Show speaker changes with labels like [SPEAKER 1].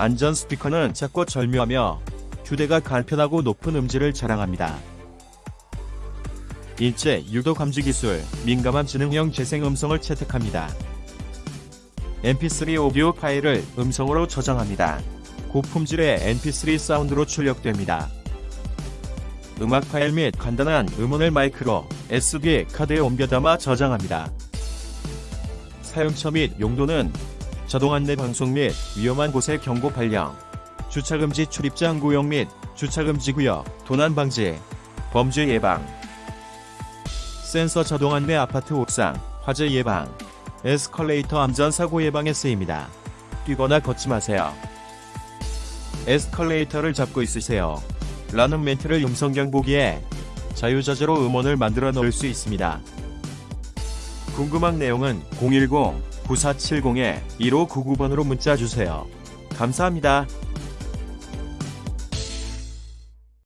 [SPEAKER 1] 안전 스피커는 작고 절묘하며 휴대가 간편하고 높은 음질을 자랑합니다. 일제 유도 감지 기술, 민감한 지능형 재생 음성을 채택합니다. mp3 오디오 파일을 음성으로 저장합니다. 고품질의 mp3 사운드로 출력됩니다. 음악 파일 및 간단한 음원을 마이크로 SD 카드에 옮겨 담아 저장합니다. 사용처 및 용도는 자동 안내 방송 및 위험한 곳의 경고 발령, 주차금지 출입장 구역 및 주차금지 구역, 도난 방지, 범죄 예방, 센서 자동 안내 아파트 옥상, 화재 예방, 에스컬레이터 안전 사고 예방에 쓰입니다. 뛰거나 걷지 마세요. 에스컬레이터를 잡고 있으세요. 라는 멘트를 음성 경보기에 자유자재로 음원을 만들어 넣을 수 있습니다. 궁금한 내용은 010-9470-1599번으로 문자 주세요. 감사합니다.